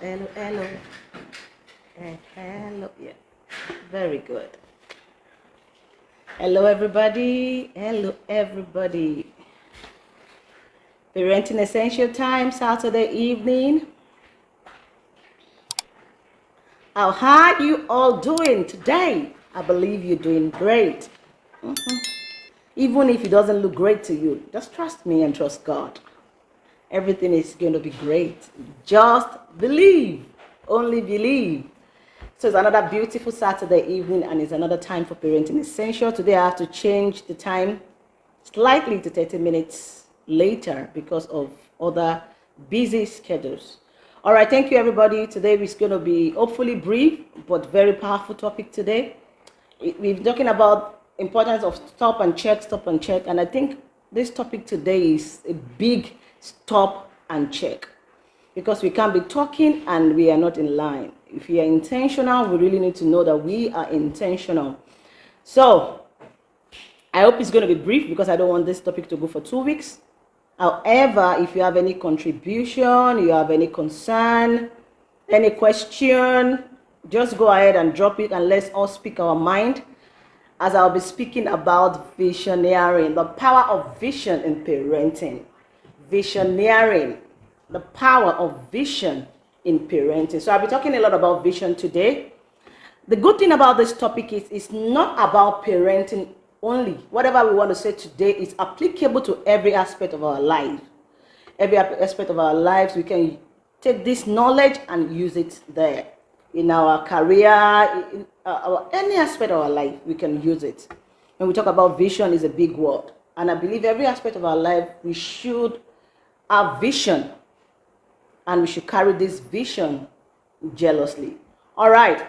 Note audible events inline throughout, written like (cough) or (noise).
hello, hello, hello. Eh, hello, yeah. Very good. Hello, everybody. Hello, everybody. Parenting Essential Time, Saturday evening. How are you all doing today? I believe you're doing great. Mhm. Even if it doesn't look great to you, just trust me and trust God. Everything is going to be great. Just believe. Only believe. So it's another beautiful Saturday evening and it's another time for Parenting Essential. Today I have to change the time slightly to 30 minutes later because of other busy schedules. All right, thank you everybody. Today is going to be hopefully brief but very powerful topic today. We've been talking about importance of stop and check, stop and check. And I think this topic today is a big stop and check because we can't be talking and we are not in line. If we are intentional, we really need to know that we are intentional. So I hope it's going to be brief because I don't want this topic to go for two weeks. However, if you have any contribution, you have any concern, any question, just go ahead and drop it and let's all speak our mind as I'll be speaking about visioneering, the power of vision in parenting. Visioneering, the power of vision in parenting. So I'll be talking a lot about vision today. The good thing about this topic is it's not about parenting only. Whatever we want to say today is applicable to every aspect of our life. Every aspect of our lives, we can take this knowledge and use it there. In our career, in uh, our, any aspect of our life, we can use it. When we talk about vision, is a big word. And I believe every aspect of our life, we should have vision. And we should carry this vision jealously. All right.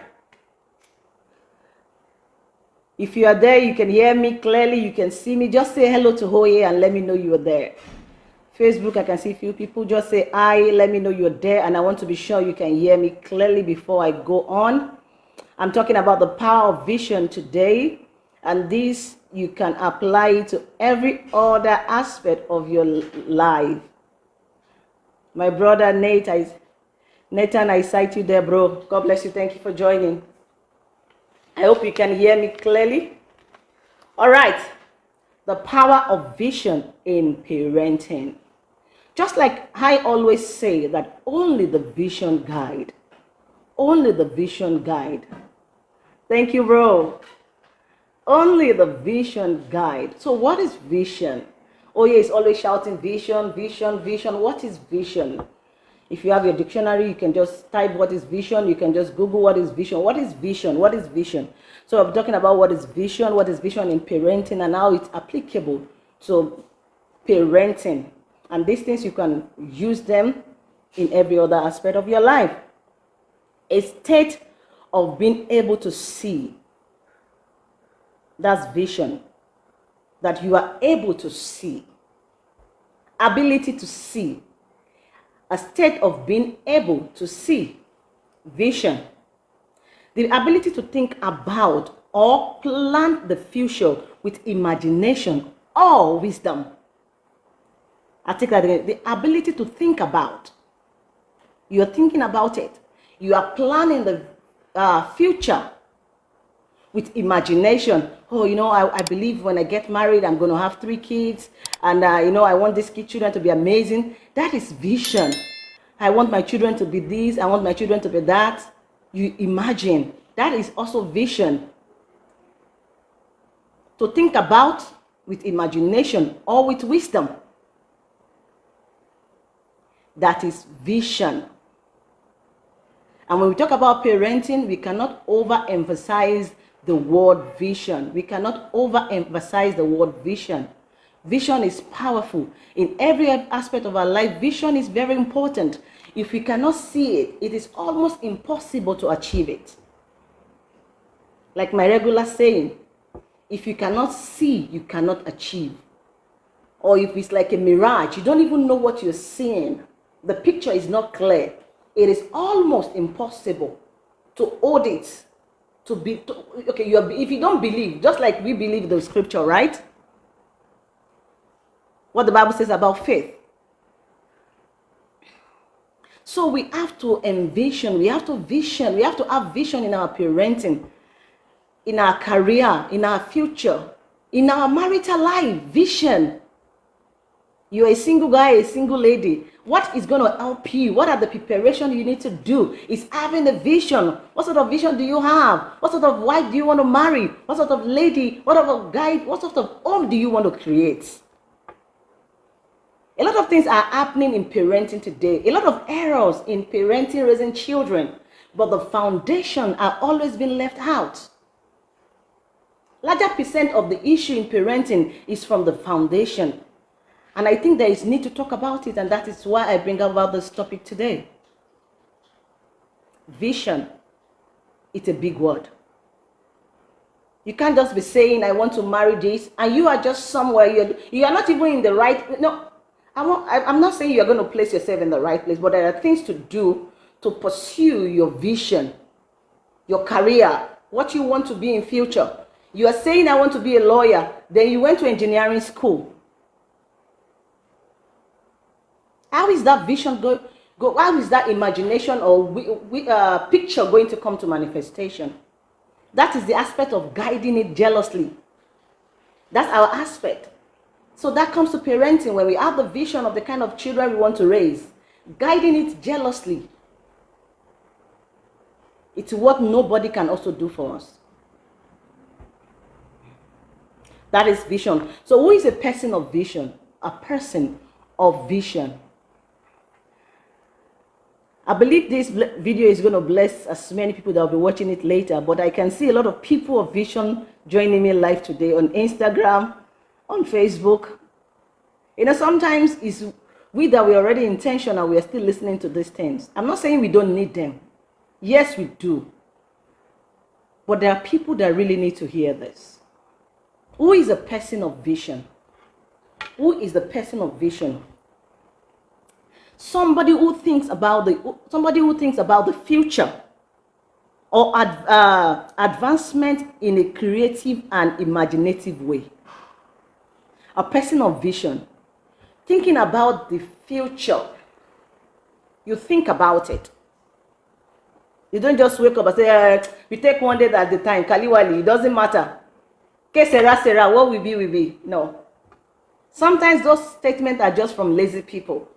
If you are there, you can hear me clearly, you can see me. Just say hello to Oye and let me know you are there. Facebook, I can see a few people. Just say hi, let me know you're there. And I want to be sure you can hear me clearly before I go on. I'm talking about the power of vision today. And this, you can apply to every other aspect of your life. My brother Nate, I, Nathan, I cite you there, bro. God bless you. Thank you for joining. I hope you can hear me clearly. All right. The power of vision in parenting. Just like I always say that only the vision guide. Only the vision guide. Thank you, bro. Only the vision guide. So what is vision? Oh yeah, it's always shouting vision, vision, vision. What is vision? If you have your dictionary, you can just type what is vision. You can just Google what is vision. What is vision? What is vision? So I'm talking about what is vision, what is vision in parenting and how it's applicable to parenting. And these things, you can use them in every other aspect of your life. A state of being able to see. That's vision. That you are able to see. Ability to see a state of being able to see vision, the ability to think about or plan the future with imagination or wisdom. I take that again. The ability to think about. You're thinking about it. You are planning the uh, future with imagination. Oh, you know, I, I believe when I get married, I'm going to have three kids. And, uh, you know, I want these kid children to be amazing. That is vision. I want my children to be this. I want my children to be that. You imagine. That is also vision. To think about with imagination or with wisdom. That is vision. And when we talk about parenting, we cannot overemphasize the word vision. We cannot overemphasize the word vision. Vision is powerful. In every aspect of our life, vision is very important. If we cannot see it, it is almost impossible to achieve it. Like my regular saying, if you cannot see, you cannot achieve. Or if it's like a mirage, you don't even know what you're seeing. The picture is not clear. It is almost impossible to audit to be to, okay you are, if you don't believe just like we believe the scripture right what the bible says about faith So we have to envision, we have to vision, we have to have vision in our parenting, in our career, in our future, in our marital life, vision. You're a single guy, a single lady. What is going to help you? What are the preparation you need to do? Is having a vision. What sort of vision do you have? What sort of wife do you want to marry? What sort of lady? What sort of guy? What sort of home do you want to create? A lot of things are happening in parenting today. A lot of errors in parenting, raising children. But the foundation are always being left out. Larger percent of the issue in parenting is from the foundation. And I think there is need to talk about it, and that is why I bring about this topic today. Vision. It's a big word. You can't just be saying, I want to marry this, and you are just somewhere, you're, you are not even in the right, no, I'm not, I'm not saying you're going to place yourself in the right place, but there are things to do to pursue your vision, your career, what you want to be in future. You are saying, I want to be a lawyer. Then you went to engineering school. How is that vision going? Go, how is that imagination or we, we, uh, picture going to come to manifestation? That is the aspect of guiding it jealously. That's our aspect. So that comes to parenting when we have the vision of the kind of children we want to raise, guiding it jealously. It's what nobody can also do for us. That is vision. So who is a person of vision? A person of vision. I believe this video is going to bless as many people that will be watching it later, but I can see a lot of people of vision joining me live today on Instagram, on Facebook. You know, sometimes it's we that we're already intentional, we are still listening to these things. I'm not saying we don't need them. Yes, we do. But there are people that really need to hear this. Who is a person of vision? Who is the person of vision? Somebody who thinks about the somebody who thinks about the future or ad, uh, advancement in a creative and imaginative way a person of vision, thinking about the future. You think about it. You don't just wake up and say, uh, we take one day at the time, Kaliwali, it doesn't matter. Que sera, sera, what will be, will be. No. Sometimes those statements are just from lazy people.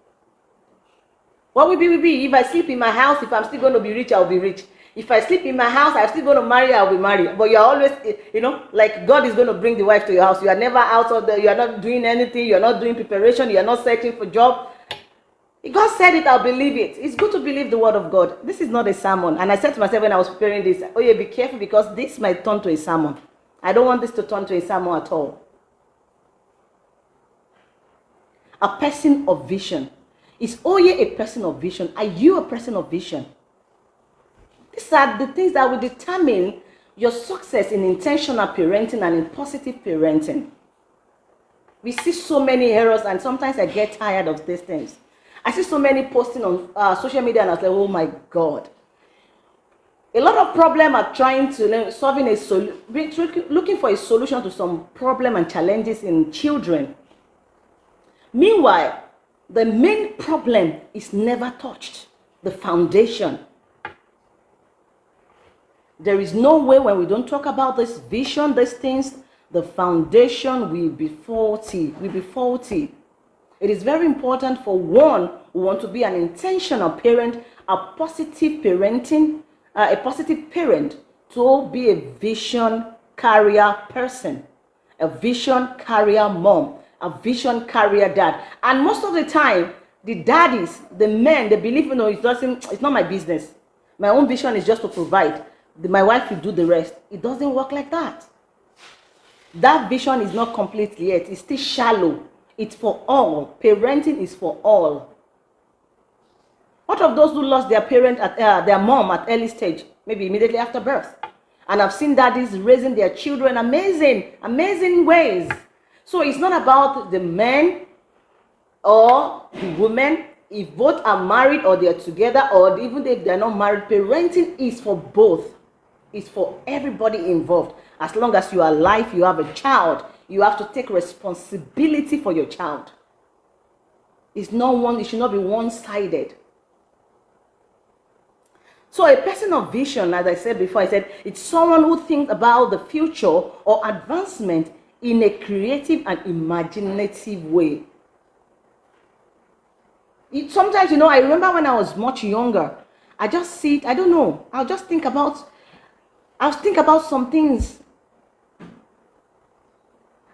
What will be, will be. If I sleep in my house, if I'm still going to be rich, I'll be rich. If I sleep in my house, I'm still going to marry, I'll be married. But you're always, eh, you know, like God is going to bring the wife to your house. You are never out of the, you are not doing anything. You're not doing preparation. You're not searching for job. If God said it, I'll believe it. It's good to believe the word of God. This is not a sermon. And I said to myself when I was preparing this, oh yeah, be careful because this might turn to a sermon. I don't want this to turn to a sermon at all. A person of vision. Is Oye a person of vision? Are you a person of vision? These are the things that will determine your success in intentional parenting and in positive parenting. We see so many errors and sometimes I get tired of these things. I see so many posting on uh, social media and I like, oh my God. A lot of problem are trying to solving a solution, looking for a solution to some problem and challenges in children. Meanwhile, the main problem is never touched, the foundation. There is no way when we don't talk about this vision, these things, the foundation will be faulty, will be faulty. It is very important for one who want to be an intentional parent, a positive parenting, uh, a positive parent to be a vision carrier person, a vision carrier mom, a vision carrier dad. And most of the time, the daddies, the men, they believe, you know, it doesn't, it's not my business. My own vision is just to provide my wife will do the rest. It doesn't work like that. That vision is not complete yet. It's still shallow. It's for all. Parenting is for all. What of those who lost their parent at uh, their mom at early stage, maybe immediately after birth? And I've seen daddies raising their children amazing, amazing ways. So it's not about the men or the women if both are married or they're together or even if they're not married parenting is for both is for everybody involved. As long as you are alive, you have a child, you have to take responsibility for your child. It's not one, it should not be one-sided. So a person of vision, as I said before, I said it's someone who thinks about the future or advancement in a creative and imaginative way. It, sometimes, you know, I remember when I was much younger, I just sit, I don't know, I'll just think about, I'll think about some things.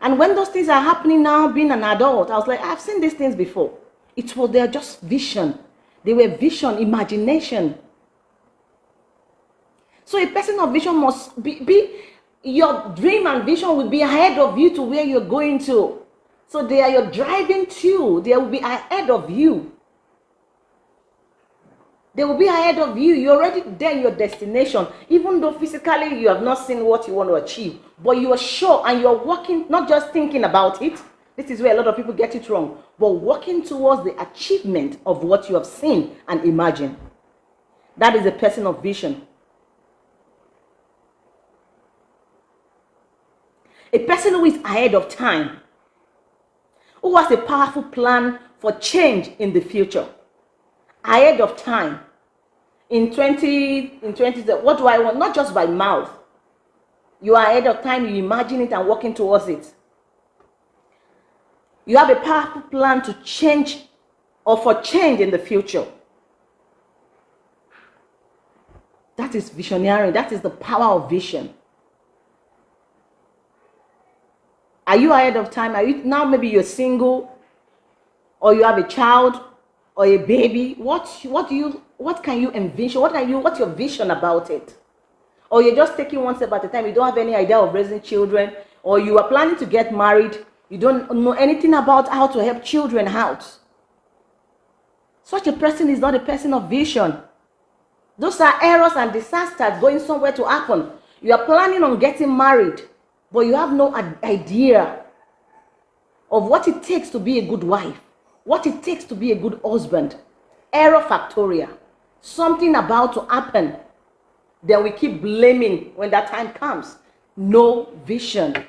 And when those things are happening now, being an adult, I was like, I've seen these things before. It was, they're just vision. They were vision, imagination. So a person of vision must be, be your dream and vision will be ahead of you to where you're going to. So they are your driving to. They will be ahead of you. They will be ahead of you. You're already there your destination. Even though physically you have not seen what you want to achieve. But you are sure and you're working, not just thinking about it. This is where a lot of people get it wrong. But working towards the achievement of what you have seen and imagined. That is a person of vision. A person who is ahead of time. Who has a powerful plan for change in the future. Ahead of time. In 20, in 20, what do I want? Not just by mouth. You are ahead of time, you imagine it and working towards it. You have a powerful plan to change or for change in the future. That is visionary. That is the power of vision. Are you ahead of time? Are you now maybe you're single or you have a child or a baby? What what do you what can you envision? What are you what's your vision about it? Or you're just taking one step at a time, you don't have any idea of raising children, or you are planning to get married, you don't know anything about how to help children out. Such a person is not a person of vision. Those are errors and disasters going somewhere to happen. You are planning on getting married but you have no idea of what it takes to be a good wife, what it takes to be a good husband. Error factorial. Something about to happen. Then we keep blaming when that time comes. No vision.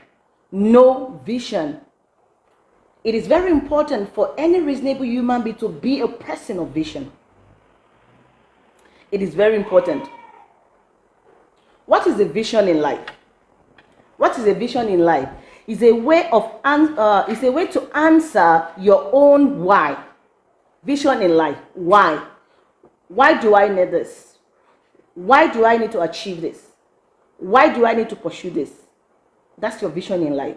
No vision. It is very important for any reasonable human being to be a person of vision. It is very important. What is the vision in life? What is a vision in life? It's a way of uh, it's a way to answer your own why. Vision in life. Why? Why do I need this? Why do I need to achieve this? Why do I need to pursue this? That's your vision in life.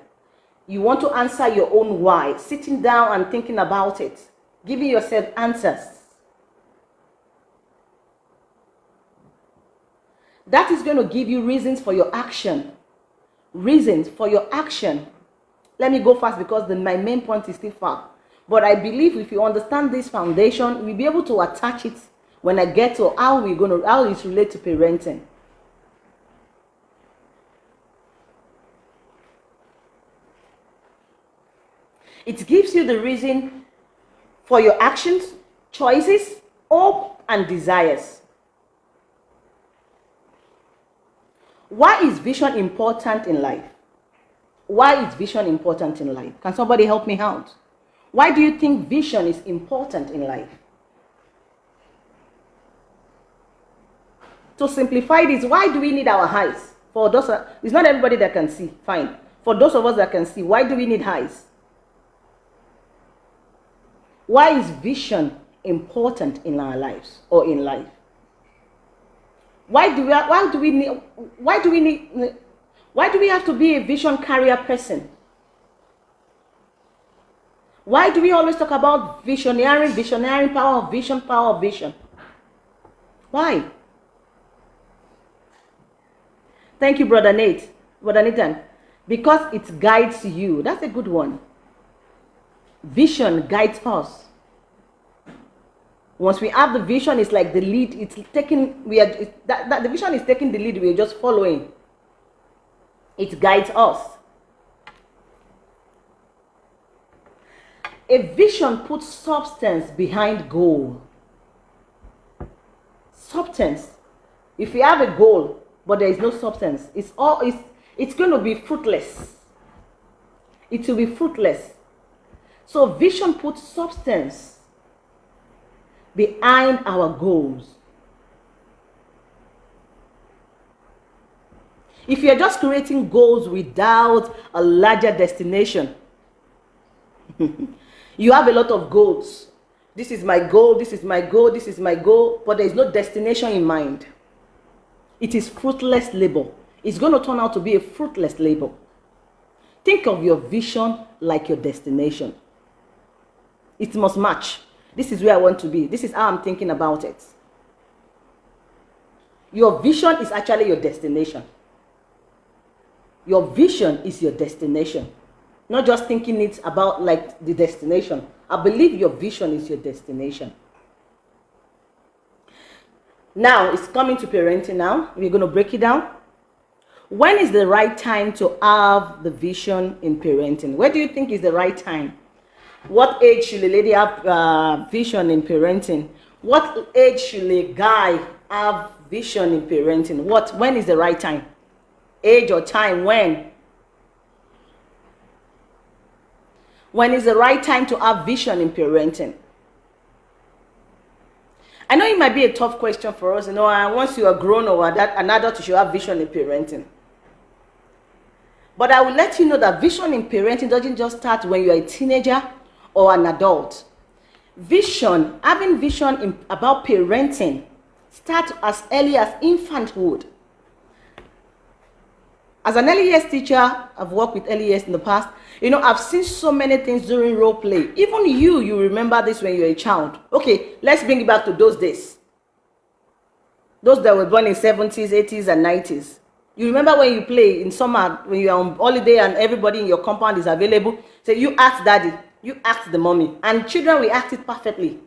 You want to answer your own why, sitting down and thinking about it, giving yourself answers. That is going to give you reasons for your action reasons for your action. Let me go fast because the, my main point is still far. But I believe if you understand this foundation, we'll be able to attach it when I get to how we're going to, how it relates to parenting. It gives you the reason for your actions, choices, hope, and desires. Why is vision important in life? Why is vision important in life? Can somebody help me out? Why do you think vision is important in life? To simplify this, why do we need our eyes? For those, it's not everybody that can see, fine. For those of us that can see, why do we need eyes? Why is vision important in our lives or in life? Why do we why do we need why do we need why do we have to be a vision carrier person? Why do we always talk about visionary, visionary power of vision, power of vision? Why? Thank you, Brother Nate. Brother Nathan. Because it guides you. That's a good one. Vision guides us. Once we have the vision, it's like the lead. It's taking. We are that, that the vision is taking the lead. We are just following. It guides us. A vision puts substance behind goal. Substance. If you have a goal, but there is no substance, it's all it's it's going to be fruitless. It will be fruitless. So vision puts substance behind our goals. If you're just creating goals without a larger destination, (laughs) you have a lot of goals. This is my goal, this is my goal, this is my goal, but there is no destination in mind. It is fruitless labor. It's going to turn out to be a fruitless labor. Think of your vision like your destination. It must match. This is where I want to be. This is how I'm thinking about it. Your vision is actually your destination. Your vision is your destination. Not just thinking it about like the destination. I believe your vision is your destination. Now, it's coming to parenting now. We're going to break it down. When is the right time to have the vision in parenting? Where do you think is the right time? What age should a lady have uh, vision in parenting? What age should a guy have vision in parenting? What? When is the right time? Age or time? When? When is the right time to have vision in parenting? I know it might be a tough question for us, you know, once you are grown or that, an adult, you should have vision in parenting. But I will let you know that vision in parenting doesn't just start when you're a teenager or an adult. Vision, having vision in, about parenting, starts as early as infanthood. As an early years teacher, I've worked with early years in the past. You know, I've seen so many things during role play. Even you, you remember this when you're a child. Okay, let's bring it back to those days. Those that were born in 70s, 80s, and 90s. You remember when you play in summer, when you're on holiday and everybody in your compound is available? Say, so you ask daddy, you ask the mommy. And children will act it perfectly.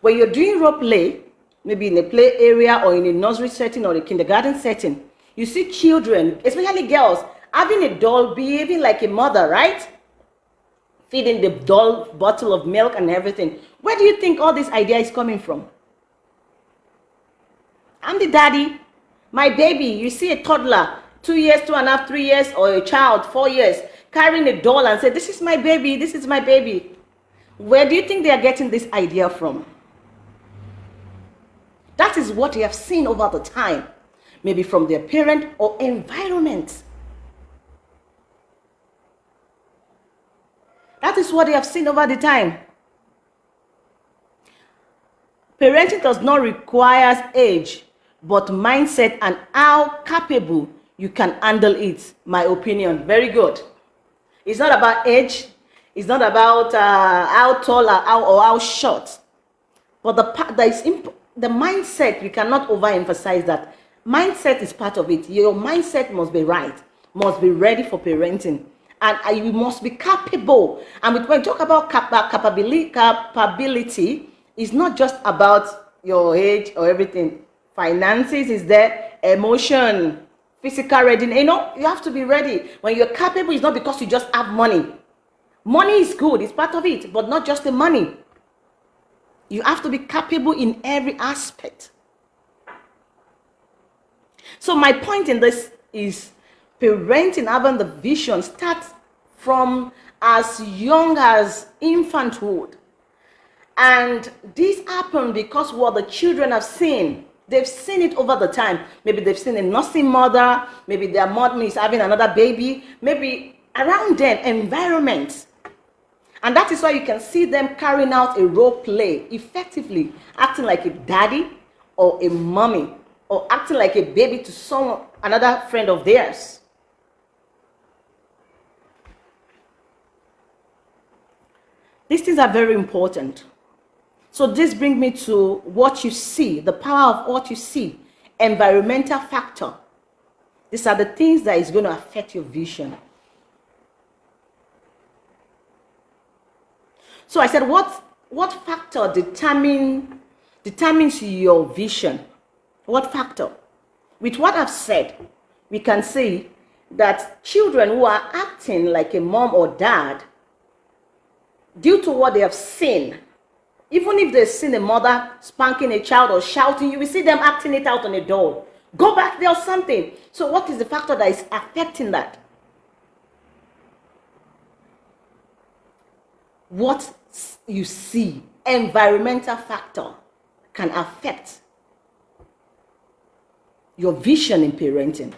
When you're doing role play, maybe in a play area or in a nursery setting or a kindergarten setting, you see children, especially girls, having a doll behaving like a mother, right? Feeding the doll bottle of milk and everything. Where do you think all this idea is coming from? I'm the daddy. My baby, you see a toddler, two years, two and a half, three years, or a child, four years, carrying a doll and say, this is my baby, this is my baby. Where do you think they are getting this idea from? That is what they have seen over the time, maybe from their parent or environment. That is what they have seen over the time. Parenting does not require age, but mindset and how capable you can handle it. My opinion. Very good. It's not about age. It's not about uh, how tall or how, or how short. But the part that is the mindset, we cannot overemphasize that. Mindset is part of it. Your mindset must be right, must be ready for parenting and uh, you must be capable. And when we talk about cap- capability, capability, it's not just about your age or everything. Finances is there, emotion, physical readiness. You know, you have to be ready. When you're capable, it's not because you just have money. Money is good, it's part of it, but not just the money. You have to be capable in every aspect. So my point in this is parenting, having the vision starts from as young as infanthood. And this happened because what the children have seen, they've seen it over the time. Maybe they've seen a nursing mother, maybe their mother is having another baby, maybe around them, environment. And that is why you can see them carrying out a role play effectively, acting like a daddy or a mommy, or acting like a baby to someone, another friend of theirs. These things are very important. So this brings me to what you see, the power of what you see, environmental factor. These are the things that is going to affect your vision. So I said, what, what factor determine, determines your vision? What factor? With what I've said, we can see that children who are acting like a mom or dad due to what they have seen, even if they've seen a mother spanking a child or shouting, you will see them acting it out on a doll. Go back there or something. So what is the factor that is affecting that? What you see, environmental factor, can affect your vision in parenting.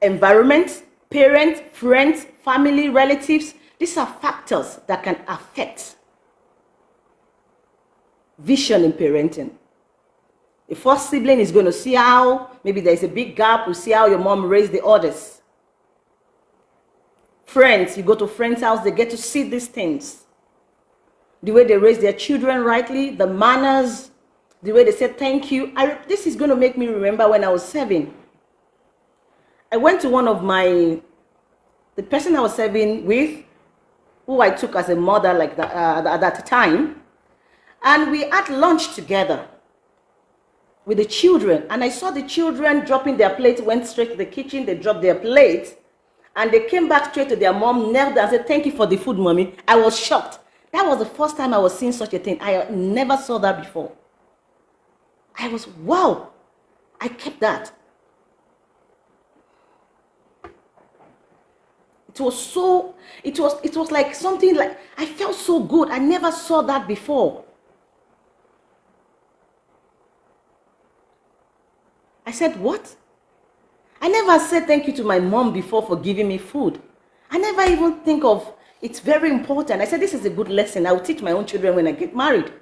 Environment, parents, friends, family, relatives, these are factors that can affect vision in parenting. The first sibling is going to see how maybe there's a big gap. We see how your mom raised the others. Friends, you go to friends' house, they get to see these things. The way they raise their children rightly, the manners, the way they say thank you. I, this is going to make me remember when I was seven. I went to one of my, the person I was serving with, who I took as a mother like that, uh, at that time, and we had lunch together with the children. And I saw the children dropping their plates, went straight to the kitchen, they dropped their plates, and they came back straight to their mom, knelt and said, thank you for the food, mommy. I was shocked. That was the first time I was seeing such a thing. I never saw that before. I was, wow, I kept that. It was so, it was, it was like something like, I felt so good. I never saw that before. I said, what? I never said thank you to my mom before for giving me food. I never even think of, it's very important. I said, this is a good lesson. I will teach my own children when I get married.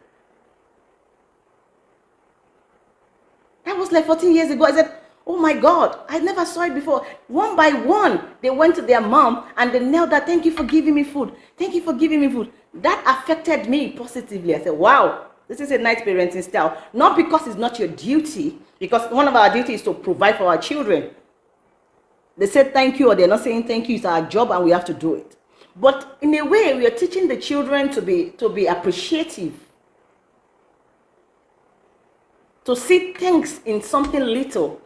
That was like 14 years ago. I said, oh my God, I never saw it before. One by one, they went to their mom and they knelt that, thank you for giving me food. Thank you for giving me food. That affected me positively. I said, wow, this is a nice parenting style. Not because it's not your duty, because one of our duties is to provide for our children. They said thank you or they're not saying thank you. It's our job and we have to do it. But in a way, we are teaching the children to be, to be appreciative to see things in something little,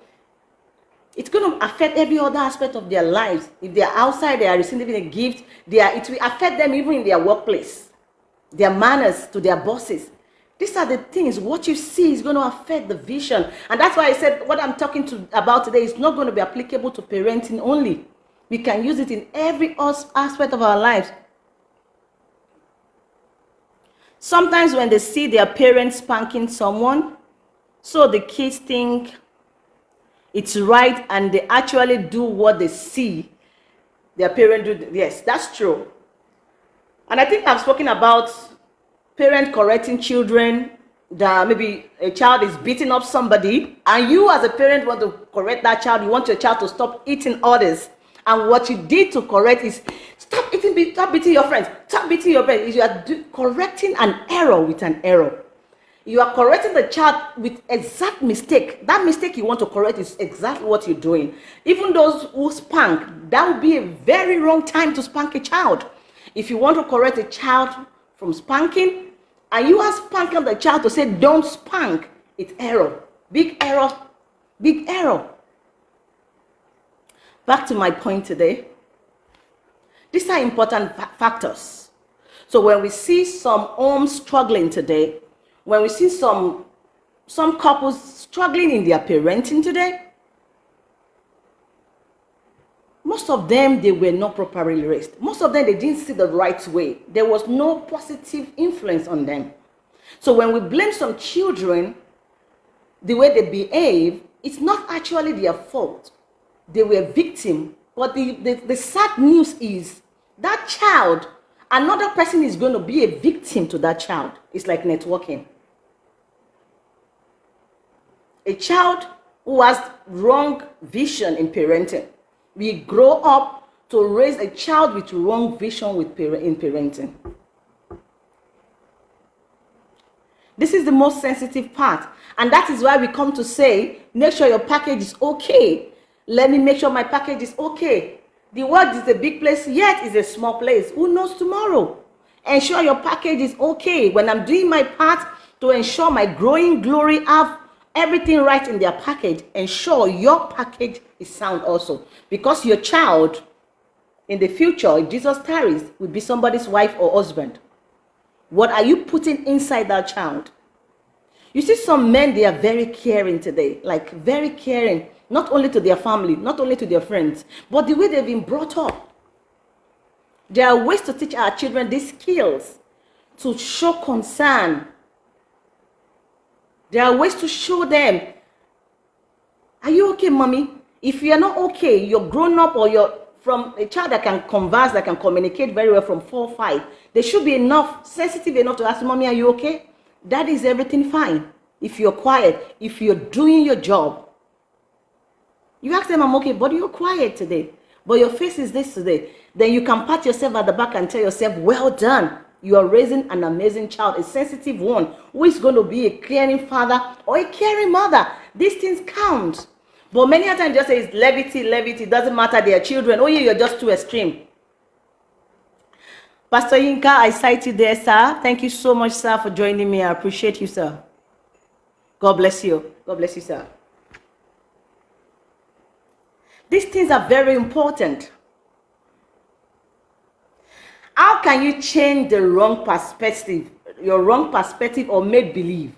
it's going to affect every other aspect of their lives. If they're outside, they are receiving a gift, they are, it will affect them even in their workplace, their manners to their bosses. These are the things, what you see is going to affect the vision. And that's why I said what I'm talking to about today is not going to be applicable to parenting only. We can use it in every aspect of our lives. Sometimes when they see their parents spanking someone, so the kids think it's right and they actually do what they see their parent do. Yes, that's true. And I think I've spoken about parent correcting children that maybe a child is beating up somebody and you as a parent want to correct that child you want your child to stop eating others and what you did to correct is stop eating stop beating your friends stop beating your friends you are correcting an error with an error you are correcting the child with exact mistake. That mistake you want to correct is exactly what you're doing. Even those who spank, that would be a very wrong time to spank a child. If you want to correct a child from spanking, and you are spanking the child to say, don't spank, it's error. Big error. Big error. Back to my point today. These are important factors. So when we see some homes struggling today, when we see some, some couples struggling in their parenting today, most of them, they were not properly raised. Most of them, they didn't see the right way. There was no positive influence on them. So when we blame some children, the way they behave, it's not actually their fault. They were victim. But the, the, the sad news is that child, another person is going to be a victim to that child. It's like networking a child who has wrong vision in parenting we grow up to raise a child with wrong vision with in parenting. This is the most sensitive part. And that is why we come to say, make sure your package is okay. Let me make sure my package is okay. The world is a big place, yet is a small place. Who knows tomorrow? Ensure your package is okay. When I'm doing my part to ensure my growing glory have everything right in their package, ensure your package is sound also. Because your child in the future, if Jesus tarries, will be somebody's wife or husband. What are you putting inside that child? You see some men, they are very caring today, like very caring, not only to their family, not only to their friends, but the way they've been brought up. There are ways to teach our children these skills to show concern there are ways to show them. Are you okay, mommy? If you're not okay, you're grown up or you're from a child that can converse, that can communicate very well from four, five, they should be enough, sensitive enough to ask, Mommy, are you okay? That is everything fine. If you're quiet, if you're doing your job, you ask them, I'm okay, but you're quiet today. But your face is this today. Then you can pat yourself at the back and tell yourself, well done. You are raising an amazing child, a sensitive one, who is going to be a caring father or a caring mother. These things count. But many a times just say it's levity, levity, it doesn't matter, they are children. Oh yeah, you're just too extreme. Pastor Yinka, I cite you there, sir. Thank you so much, sir, for joining me. I appreciate you, sir. God bless you. God bless you, sir. These things are very important. How can you change the wrong perspective, your wrong perspective or make believe?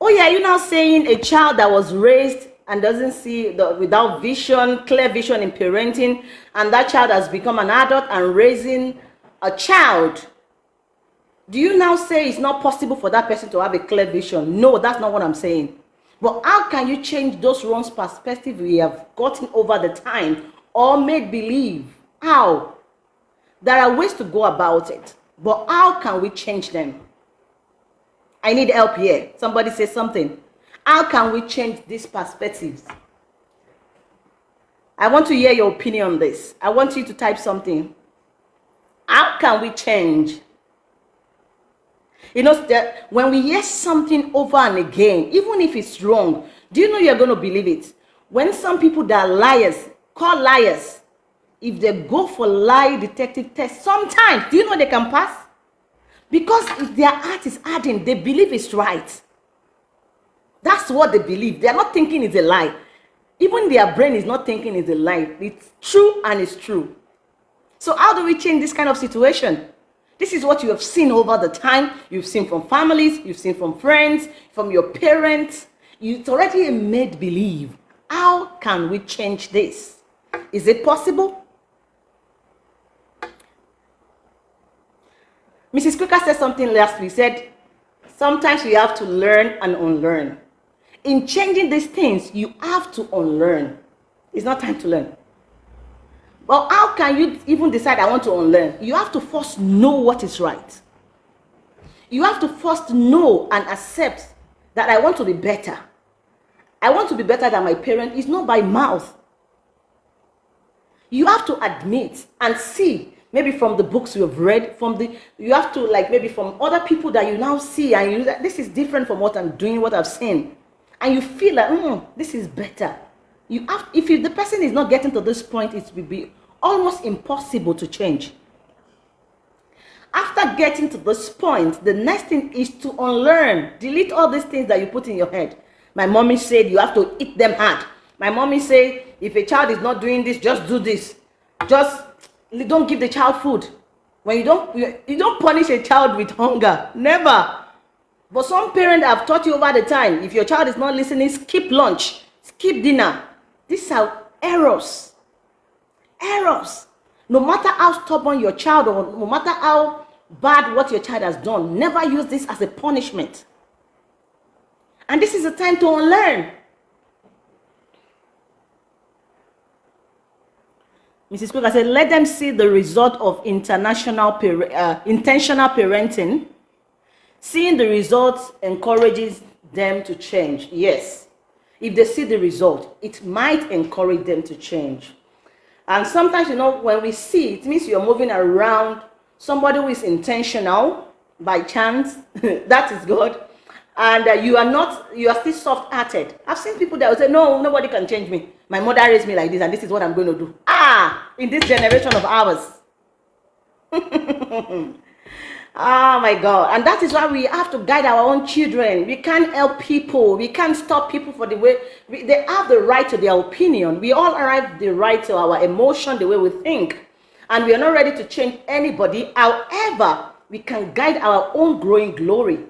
Oh yeah, you're now saying a child that was raised and doesn't see the without vision, clear vision in parenting, and that child has become an adult and raising a child. Do you now say it's not possible for that person to have a clear vision? No, that's not what I'm saying. But how can you change those wrong perspective we have gotten over the time or made believe? How? There are ways to go about it, but how can we change them? I need help here. Somebody say something. How can we change these perspectives? I want to hear your opinion on this. I want you to type something. How can we change? You know, that when we hear something over and again, even if it's wrong, do you know you're going to believe it? When some people that are liars, call liars, if they go for lie detective test, sometimes, do you know they can pass? Because if their heart is hardened, they believe it's right. That's what they believe. They are not thinking it's a lie. Even their brain is not thinking it's a lie. It's true and it's true. So how do we change this kind of situation? This is what you have seen over the time. You've seen from families, you've seen from friends, from your parents. It's already made believe. How can we change this? Is it possible? Mrs. Cooker said something last week, said, sometimes we have to learn and unlearn. In changing these things, you have to unlearn. It's not time to learn. But how can you even decide I want to unlearn? You have to first know what is right. You have to first know and accept that I want to be better. I want to be better than my parent. It's not by mouth. You have to admit and see maybe from the books you have read from the you have to like maybe from other people that you now see and you this is different from what i'm doing what i've seen. And you feel like mm, this is better. You have if you, the person is not getting to this point it will be almost impossible to change. After getting to this point the next thing is to unlearn. Delete all these things that you put in your head. My mommy said you have to eat them hard. My mommy said if a child is not doing this just do this. Just don't give the child food. When you don't you, don't punish a child with hunger. Never. But some parents have taught you over the time if your child is not listening skip lunch skip dinner. These are errors. Errors. No matter how stubborn your child or no matter how bad what your child has done never use this as a punishment. And this is a time to unlearn Mrs. I said, let them see the result of international uh, intentional parenting. Seeing the results encourages them to change. Yes. If they see the result, it might encourage them to change. And sometimes, you know, when we see, it means you're moving around somebody who is intentional by chance. (laughs) that is God. And uh, you are not, you are still soft-hearted. I've seen people that will say, no, nobody can change me. My mother raised me like this, and this is what I'm going to do. Ah, in this generation of ours. oh (laughs) my God. And that is why we have to guide our own children. We can't help people. We can't stop people for the way we, they have the right to their opinion. We all have the right to our emotion, the way we think. And we are not ready to change anybody. However, we can guide our own growing glory.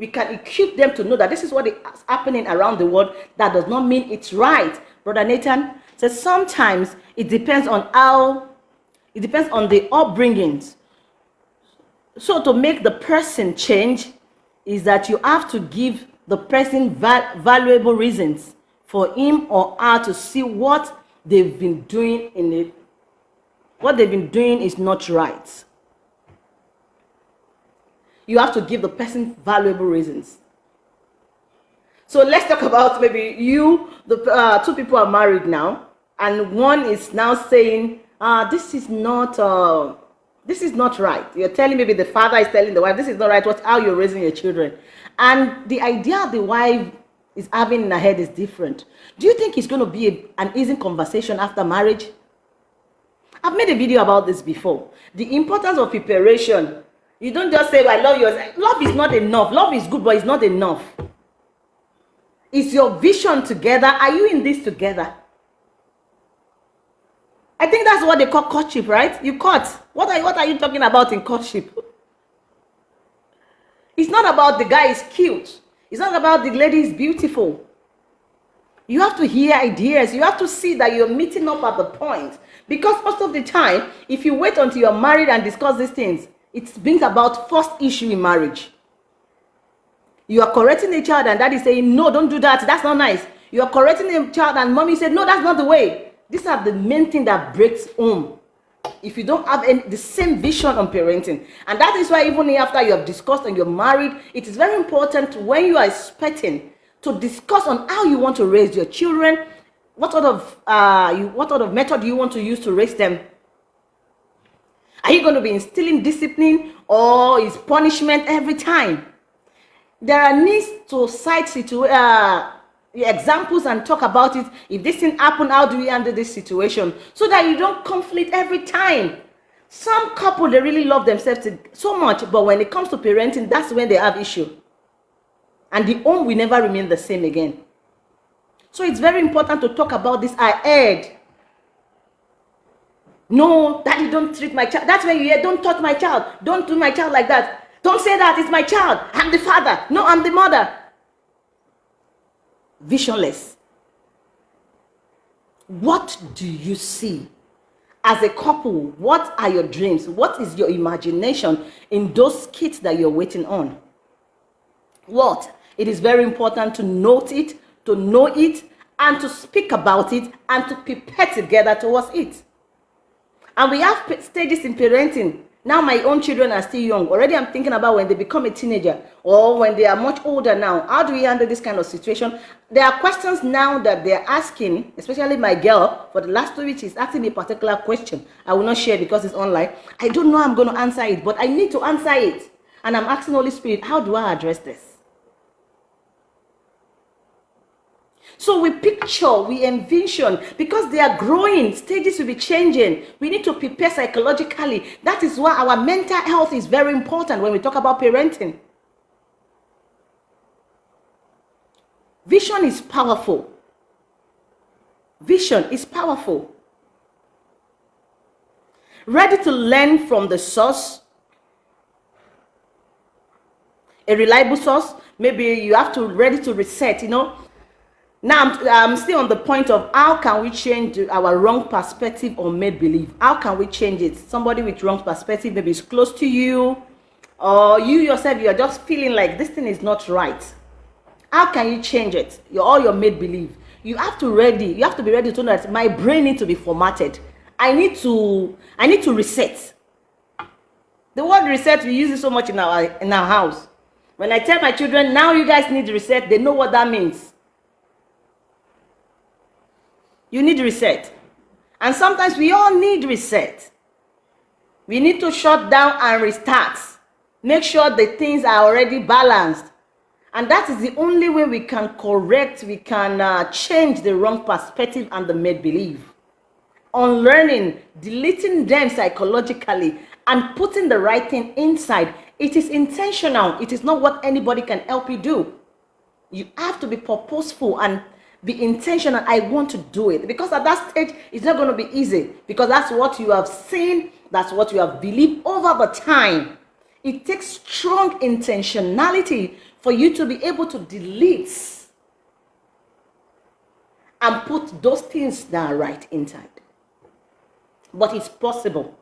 We can equip them to know that this is what is happening around the world. That does not mean it's right. Brother Nathan says sometimes it depends on how, it depends on the upbringings. So to make the person change is that you have to give the person val valuable reasons for him or her to see what they've been doing in it. What they've been doing is not right. You have to give the person valuable reasons. So let's talk about maybe you, the uh, two people are married now, and one is now saying, uh, this is not, uh, this is not right. You're telling maybe the father is telling the wife, this is not right, what, how you're raising your children. And the idea the wife is having in her head is different. Do you think it's going to be a, an easy conversation after marriage? I've made a video about this before. The importance of preparation. You don't just say, I love you. Love is not enough. Love is good, but it's not enough. Is your vision together? Are you in this together? I think that's what they call courtship, right? You caught. What are, what are you talking about in courtship? It's not about the guy is cute. It's not about the lady is beautiful. You have to hear ideas. You have to see that you're meeting up at the point. Because most of the time, if you wait until you're married and discuss these things, it brings about first issue in marriage. You are correcting a child and daddy saying, no, don't do that. That's not nice. You are correcting a child and mommy said, no, that's not the way. These are the main thing that breaks home. If you don't have any, the same vision on parenting. And that is why even after you have discussed and you're married, it is very important when you are expecting to discuss on how you want to raise your children, what sort of uh, you, what sort of method you want to use to raise them. Are you going to be instilling discipline or is punishment every time? there are needs to cite situ uh, examples and talk about it. If this thing happen, how do we handle this situation? So that you don't conflict every time. Some couple, they really love themselves so much, but when it comes to parenting, that's when they have issue. And the home will never remain the same again. So it's very important to talk about this ahead. No, daddy, don't treat my child. That's when you hear, don't touch my child. Don't do my child like that. Don't say that. It's my child. I'm the father. No, I'm the mother. Visionless. What do you see? As a couple, what are your dreams? What is your imagination in those kids that you're waiting on? What? It is very important to note it, to know it, and to speak about it, and to prepare together towards it. And we have stages in parenting now my own children are still young. Already I'm thinking about when they become a teenager or when they are much older now. How do we handle this kind of situation? There are questions now that they're asking, especially my girl, for the last two weeks, she's asking me a particular question. I will not share because it's online. I don't know I'm going to answer it, but I need to answer it. And I'm asking Holy Spirit, how do I address this? So we picture, we envision, because they are growing, stages will be changing. We need to prepare psychologically. That is why our mental health is very important when we talk about parenting. Vision is powerful. Vision is powerful. Ready to learn from the source, a reliable source. Maybe you have to ready to reset, you know, now, I'm, still on the point of how can we change our wrong perspective or made believe? How can we change it? Somebody with wrong perspective maybe is close to you, or you yourself, you're just feeling like this thing is not right. How can you change it? You're all your made believe. You have to ready. You have to be ready to know that my brain needs to be formatted. I need to. I need to reset. The word reset we use it so much in our in our house. When I tell my children now you guys need reset, they know what that means you need reset. And sometimes we all need reset. We need to shut down and restart. Make sure the things are already balanced. And that is the only way we can correct, we can uh, change the wrong perspective and the made believe. Unlearning, deleting them psychologically, and putting the right thing inside. It is intentional. It is not what anybody can help you do. You have to be purposeful and be intentional i want to do it. Because at that stage it's not going to be easy. Because that's what you have seen that's what you have believed over the time. It takes strong intentionality for you to be able to delete and put those things that are right inside. But it's possible.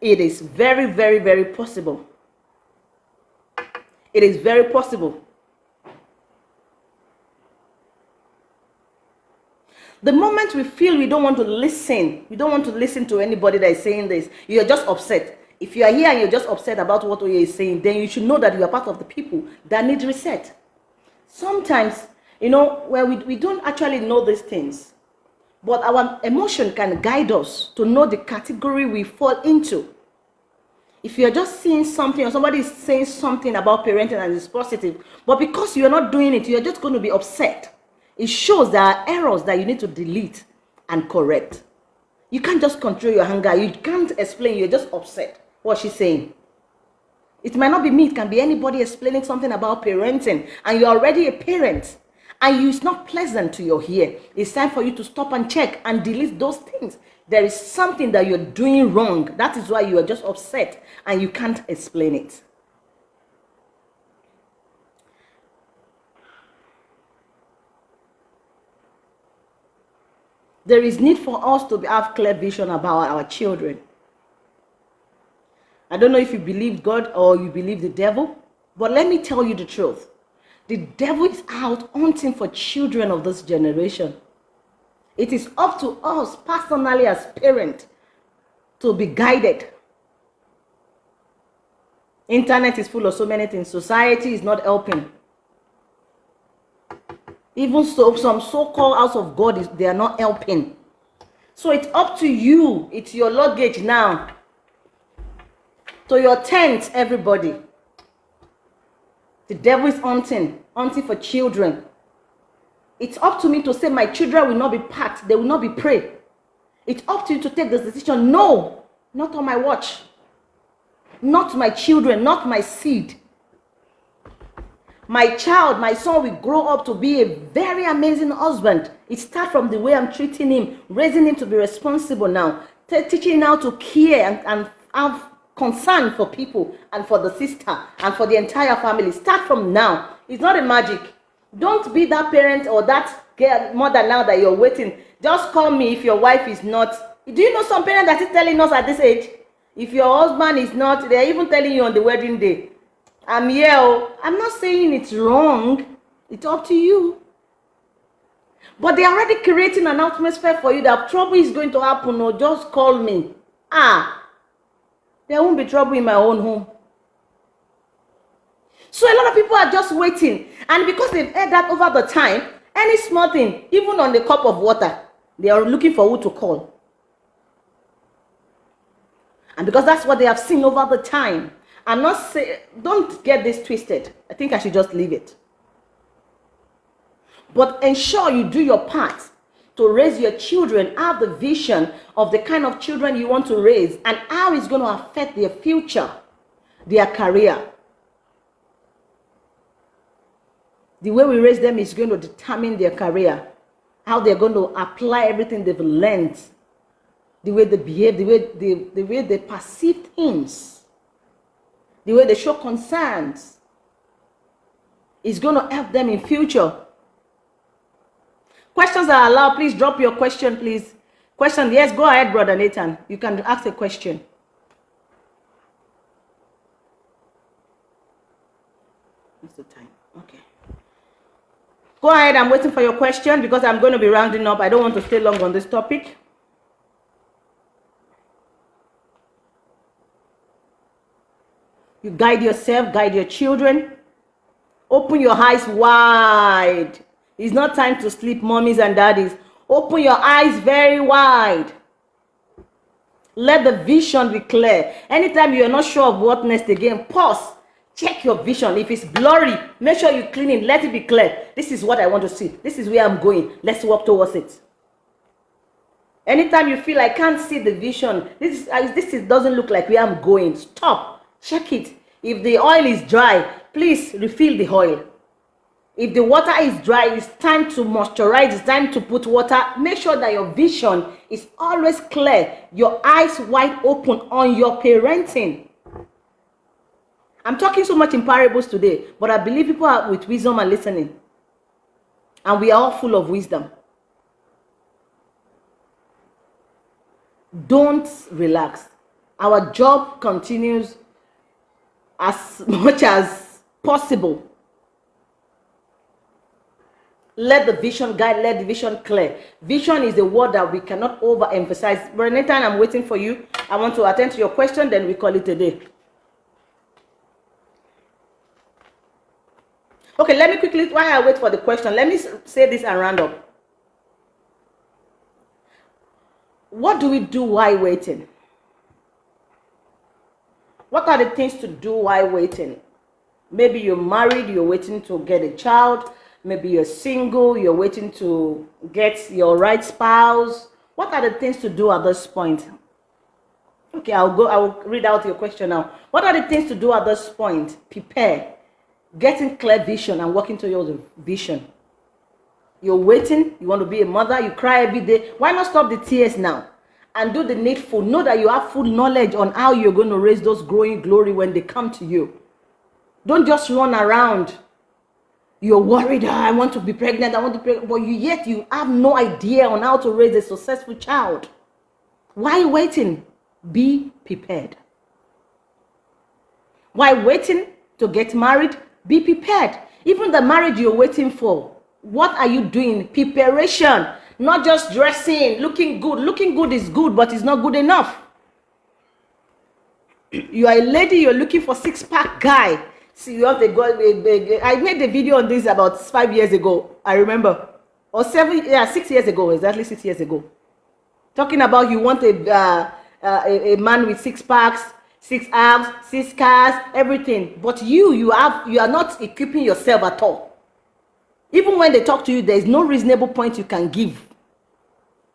It is very very very possible. It is very possible The moment we feel we don't want to listen, we don't want to listen to anybody that is saying this, you're just upset. If you are here and you're just upset about what Oye is saying, then you should know that you are part of the people that need reset. Sometimes, you know, where we, we don't actually know these things, but our emotion can guide us to know the category we fall into. If you're just seeing something or somebody is saying something about parenting and it's positive, but because you're not doing it, you're just going to be upset it shows there are errors that you need to delete and correct. You can't just control your anger. You can't explain. You're just upset. What she's saying. It might not be me. It can be anybody explaining something about parenting. And you're already a parent. And you, it's not pleasant to your ear. It's time for you to stop and check and delete those things. There is something that you're doing wrong. That is why you are just upset and you can't explain it. There is need for us to have clear vision about our children. I don't know if you believe God or you believe the devil, but let me tell you the truth. The devil is out hunting for children of this generation. It is up to us personally as parents to be guided. Internet is full of so many things. Society is not helping. Even so, some so-called house of God, is they are not helping. So it's up to you. It's your luggage now. To your tent, everybody. The devil is hunting, hunting for children. It's up to me to say my children will not be packed. They will not be prey. It's up to you to take this decision. No, not on my watch. Not my children, not my seed my child, my son will grow up to be a very amazing husband. It starts from the way I'm treating him, raising him to be responsible now, teaching him how to care and, and have concern for people and for the sister and for the entire family. Start from now. It's not a magic. Don't be that parent or that girl, mother now that you're waiting. Just call me if your wife is not. Do you know some parents that is telling us at this age? If your husband is not, they're even telling you on the wedding day I'm here. Oh. I'm not saying it's wrong. It's up to you. But they're already creating an atmosphere for you that trouble is going to happen or oh, just call me. Ah, there won't be trouble in my own home. So a lot of people are just waiting. And because they've heard that over the time, any small thing, even on the cup of water, they are looking for who to call. And because that's what they have seen over the time, I'm not saying, don't get this twisted. I think I should just leave it. But ensure you do your part to raise your children, have the vision of the kind of children you want to raise and how it's going to affect their future, their career. The way we raise them is going to determine their career, how they're going to apply everything they've learned, the way they behave, the way they, the way they perceive things the way they show concerns is going to help them in future. Questions are allowed. Please drop your question, please. Question, yes, go ahead, Brother Nathan. You can ask a question. What's the time? Okay. Go ahead, I'm waiting for your question because I'm going to be rounding up. I don't want to stay long on this topic. You guide yourself, guide your children. Open your eyes wide. It's not time to sleep, mommies and daddies. Open your eyes very wide. Let the vision be clear. Anytime you're not sure of what next again, pause. Check your vision. If it's blurry, make sure you clean it. Let it be clear. This is what I want to see. This is where I'm going. Let's walk towards it. Anytime you feel I can't see the vision, this, is, this is, doesn't look like where I'm going. Stop. Check it. If the oil is dry, please refill the oil. If the water is dry, it's time to moisturize, it's time to put water. Make sure that your vision is always clear, your eyes wide open on your parenting. I'm talking so much in parables today, but I believe people are with wisdom and listening. And we are all full of wisdom. Don't relax. Our job continues as much as possible. let the vision guide, let the vision clear. Vision is a word that we cannot overemphasize. Brother I'm waiting for you. I want to attend to your question, then we call it a day. Okay, let me quickly, while I wait for the question, let me say this and round up. What do we do while waiting? What are the things to do while waiting? Maybe you're married, you're waiting to get a child. Maybe you're single, you're waiting to get your right spouse. What are the things to do at this point? Okay, I'll go, I'll read out your question now. What are the things to do at this point? Prepare getting clear vision and working towards your vision. You're waiting, you want to be a mother, you cry every day. Why not stop the tears now and do the needful? Know that you have full knowledge on how you're going to raise those growing glory when they come to you. Don't just run around. You're worried, oh, I want to be pregnant, I want to be pregnant, but you yet you have no idea on how to raise a successful child. Why waiting? Be prepared. Why waiting to get married? Be prepared. Even the marriage you're waiting for, what are you doing? Preparation, not just dressing, looking good. Looking good is good, but it's not good enough. You are a lady, you're looking for six pack guy. See, you have to go. I made a video on this about five years ago. I remember, or seven, yeah, six years ago, exactly six years ago. Talking about you want a uh, uh, a, a man with six packs, six abs, six cars, everything. But you, you have, you are not equipping yourself at all. Even when they talk to you, there is no reasonable point you can give.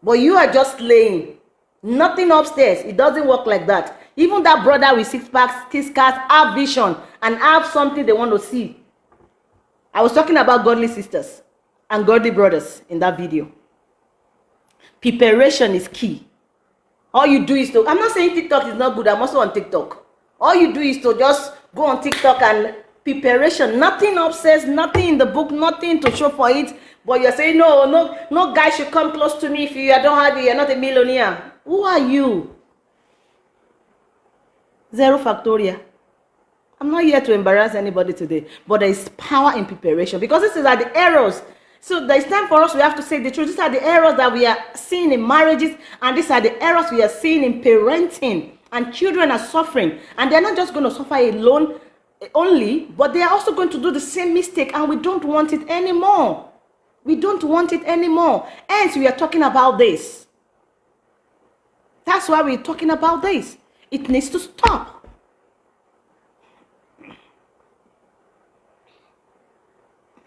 But you are just laying. Nothing upstairs. It doesn't work like that. Even that brother with six packs, six cars, have vision and have something they want to see. I was talking about godly sisters and godly brothers in that video. Preparation is key. all you do is to i'm not saying tiktok is not good i'm also on tiktok all you do is to just go on tiktok and preparation nothing upstairs nothing in the book nothing to show for it but you're saying no no no guy should come close to me if you don't have it you're not a millionaire who are you zero factorial i'm not here to embarrass anybody today but there is power in preparation because this is at the errors So there's time for us, we have to say the truth. These are the errors that we are seeing in marriages, and these are the errors we are seeing in parenting. And children are suffering. And they're not just going to suffer alone eh, only, but they are also going to do the same mistake, and we don't want it anymore. We don't want it anymore. Hence, we are talking about this. That's why we're talking about this. It needs to stop.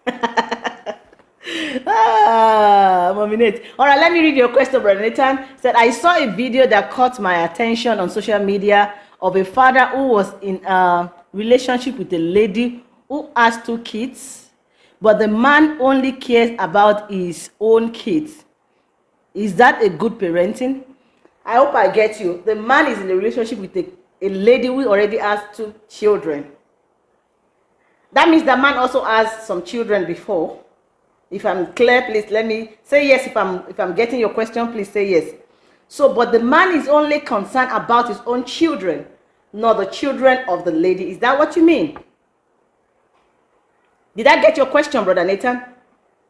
(laughs) ah, Mominate. All right, let me read your question, Brother Nathan. Said, I saw a video that caught my attention on social media of a father who was in a relationship with a lady who has two kids, but the man only cares about his own kids. Is that a good parenting? I hope I get you. The man is in a relationship with a, a lady who already has two children. That means the man also has some children before. If I'm clear, please let me say yes. If I'm if I'm getting your question, please say yes. So, but the man is only concerned about his own children, not the children of the lady. Is that what you mean? Did I get your question, brother Nathan?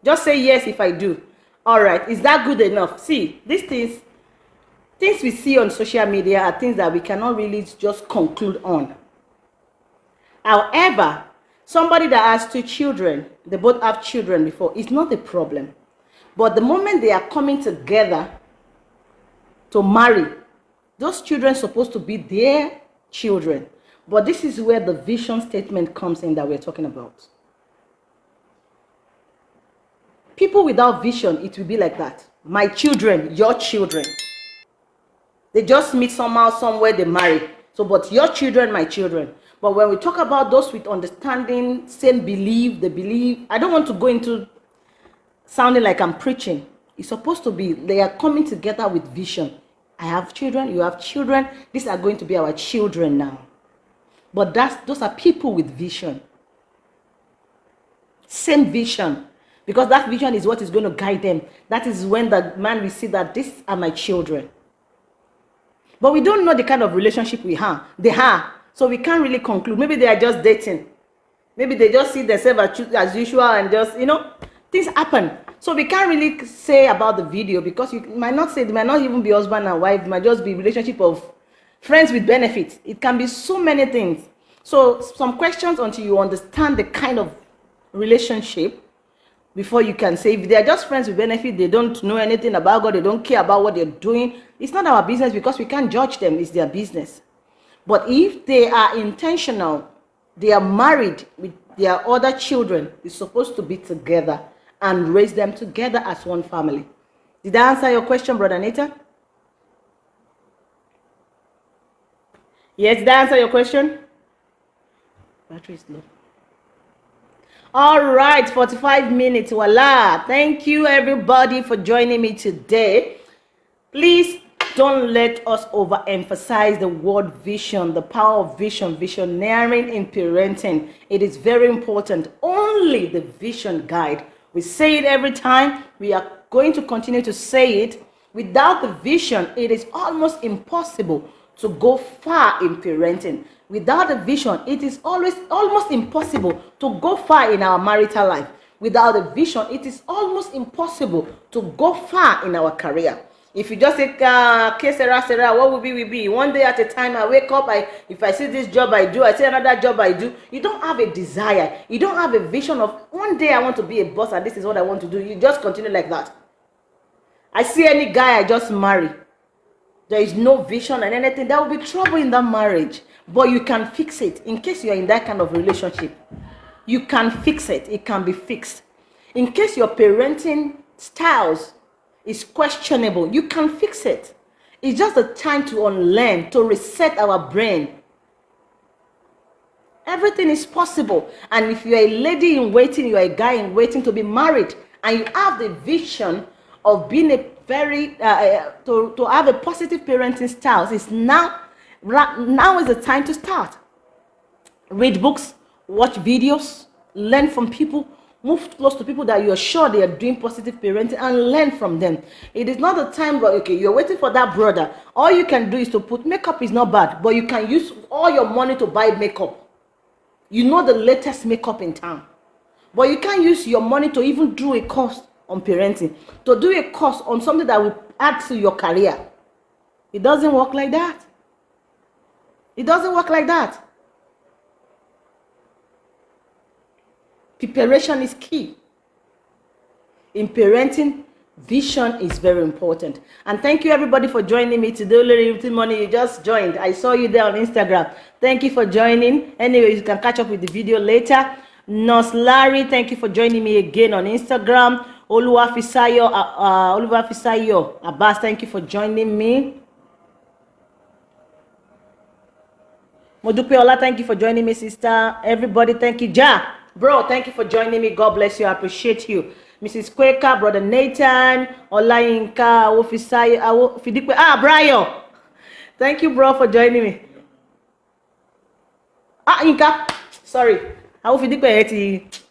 Just say yes if I do. All right. Is that good enough? See, these things, things we see on social media are things that we cannot really just conclude on. However, Somebody that has two children, they both have children before, it's not a problem. But the moment they are coming together to marry, those children supposed to be their children. But this is where the vision statement comes in that we're talking about. People without vision, it will be like that. My children, your children. They just meet somehow, somewhere, they marry. So, but your children, my children. But when we talk about those with understanding, same belief, the belief, I don't want to go into sounding like I'm preaching. It's supposed to be, they are coming together with vision. I have children, you have children. These are going to be our children now. But that's, those are people with vision. Same vision. Because that vision is what is going to guide them. That is when the man will see that these are my children. But we don't know the kind of relationship we have. They have. So we can't really conclude. Maybe they are just dating. Maybe they just see themselves as, usual and just, you know, things happen. So we can't really say about the video because you might not say, it might not even be husband and wife, it might just be relationship of friends with benefits. It can be so many things. So some questions until you understand the kind of relationship before you can say if they are just friends with benefit they don't know anything about god they don't care about what they're doing. It's not our business because we can't judge them. It's their business. But if they are intentional they are married with their other children they're supposed to be together and raise them together as one family. Did i answer your question brother Nita? yes did i answer your question? Battery is low all right 45 minutes voila. Thank you everybody for joining me today. Please don't let us overemphasize the word vision the power of vision visioneering in parenting. It is very important. Only the vision guide. We say it every time. We are going to continue to say it. Without the vision it is almost impossible to go far in parenting. Without a vision it is always almost impossible to go far in our marital life. Without a vision it is almost impossible to go far in our career. If you just say uh, okay sarah sarah what will be will be? One day at a time i wake up i if i see this job i do i see another job i do you don't have a desire. You don't have a vision of one day i want to be a boss and this is what i want to do. You just continue like that. I see any guy i just marry there is no vision and anything. There will be trouble in that marriage but you can fix it in case you're in that kind of relationship. You can fix it. It can be fixed. In case your parenting styles is questionable you can fix it. It's just a time to unlearn to reset our brain. Everything is possible. And if you're a lady in waiting you're a guy in waiting to be married and you have the vision of being a very uh, uh to, to have a positive parenting style is now now is the time to start. Read books, watch videos, learn from people, move close to people that you're sure they are doing positive parenting and learn from them. It is not the time where, okay, you're waiting for that brother. All you can do is to put makeup is not bad, but you can use all your money to buy makeup. You know the latest makeup in town. But you can't use your money to even do a course on parenting, to do a course on something that will add to your career. It doesn't work like that. It doesn't work like that. Preparation is key. In parenting, vision is very important. And thank you everybody for joining me today. Little Money, you just joined. I saw you there on Instagram. Thank you for joining. Anyway, you can catch up with the video later. Nurse Larry, thank you for joining me again on Instagram. Oluwafisayo, uh, Oluwafisayo Abbas, thank you for joining me. Modupeola, thank you for joining me, sister. Everybody, thank you. Ja, bro, thank you for joining me. God bless you. I appreciate you. Mrs. Quaker, Brother Nathan, Olayinka, Ofisai, Fidikwe. Ah, Brian. Thank you, bro, for joining me. Ah, Inka. Sorry. Fidikwe.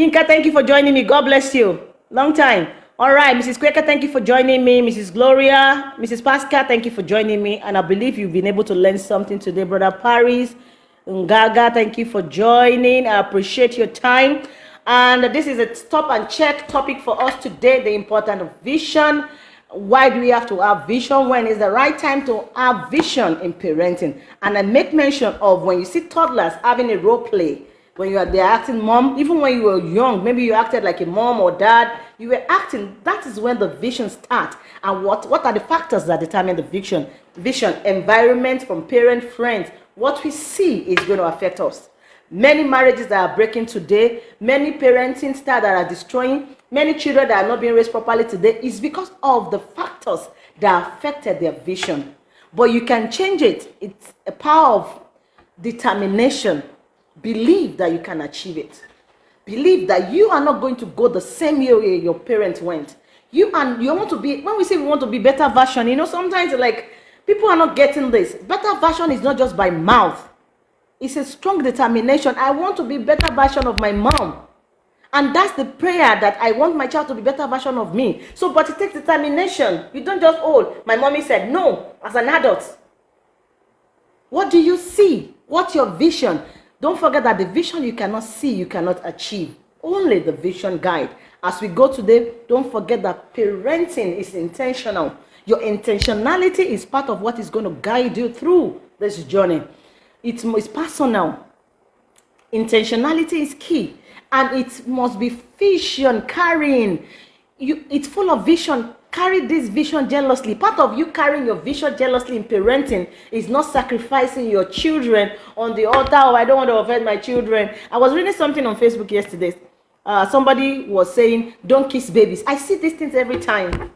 Inka, thank you for joining me. God bless you. Long time. All right, Mrs. Quaker, thank you for joining me. Mrs. Gloria, Mrs. Pascal, thank you for joining me. And I believe you've been able to learn something today. Brother Paris, Ngaga, thank you for joining. I appreciate your time. And this is a stop and check topic for us today, the importance of vision. Why do we have to have vision? When is the right time to have vision in parenting? And I make mention of when you see toddlers having a role play, when you are there acting mom, even when you were young, maybe you acted like a mom or dad, you were acting, that is when the vision starts. And what, what are the factors that determine the vision? Vision, environment from parent, friends. What we see is going to affect us. Many marriages that are breaking today, many parenting styles that are destroying, many children that are not being raised properly today is because of the factors that affected their vision. But you can change it. It's a power of determination Believe that you can achieve it. Believe that you are not going to go the same way your parents went. You and you want to be, when we say we want to be better version, you know, sometimes like people are not getting this. Better version is not just by mouth. It's a strong determination. I want to be better version of my mom. And that's the prayer that I want my child to be better version of me. So, but it takes determination. You don't just, oh, my mommy said no, as an adult. What do you see? What's your vision? Don't forget that the vision you cannot see, you cannot achieve. only the vision guide. As we go today, don't forget that parenting is intentional. Your intentionality is part of what is going to guide you through this journey. It's, it's personal. Intentionality is key. And it must be vision carrying. You, it's full of vision carry this vision jealously. Part of you carrying your vision jealously in parenting is not sacrificing your children on the altar. Oh, I don't want to offend my children. I was reading something on Facebook yesterday. Uh, somebody was saying, don't kiss babies. I see these things every time.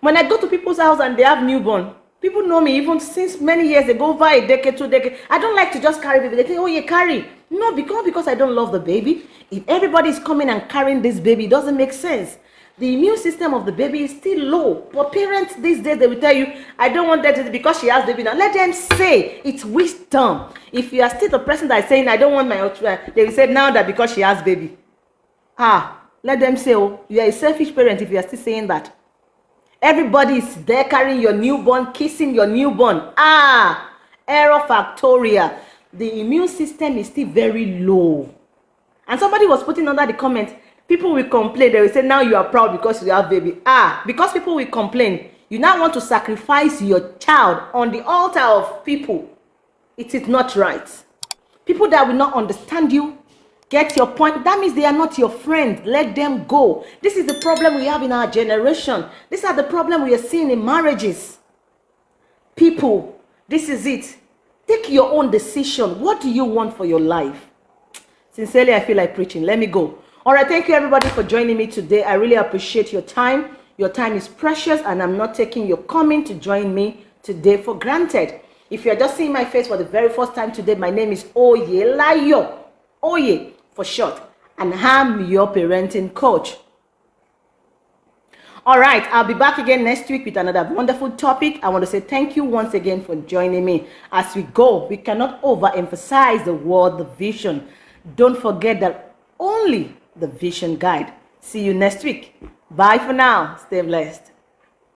When I go to people's house and they have newborn, people know me even since many years ago, over a decade, two decades. I don't like to just carry baby. They say, oh, you carry. No, because, because I don't love the baby. If everybody is coming and carrying this baby, it doesn't make sense the immune system of the baby is still low. But parents these days, they will tell you, I don't want that because she has baby now. Let them say it's wisdom. If you are still the person that is saying, I don't want my children, they will say now that because she has baby. Ah, let them say, oh, you are a selfish parent if you are still saying that. Everybody is there carrying your newborn, kissing your newborn. Ah, error factorial. The immune system is still very low. And somebody was putting under the comment, people will complain. They will say now you are proud because you have baby. Ah because people will complain. You now want to sacrifice your child on the altar of people. It is not right. People that will not understand you get your point. That means they are not your friend. Let them go. This is the problem we have in our generation. These are the problem we are seeing in marriages. People this is it. Take your own decision. What do you want for your life? Sincerely i feel like preaching. Let me go all right, thank you everybody for joining me today. I really appreciate your time. Your time is precious and I'm not taking your coming to join me today for granted. If you're just seeing my face for the very first time today, my name is Oye Layo. Oye for short. And I'm your parenting coach. All right, I'll be back again next week with another wonderful topic. I want to say thank you once again for joining me. As we go, we cannot overemphasize the word, the vision. Don't forget that only the vision guide. See you next week. Bye for now. Stay blessed.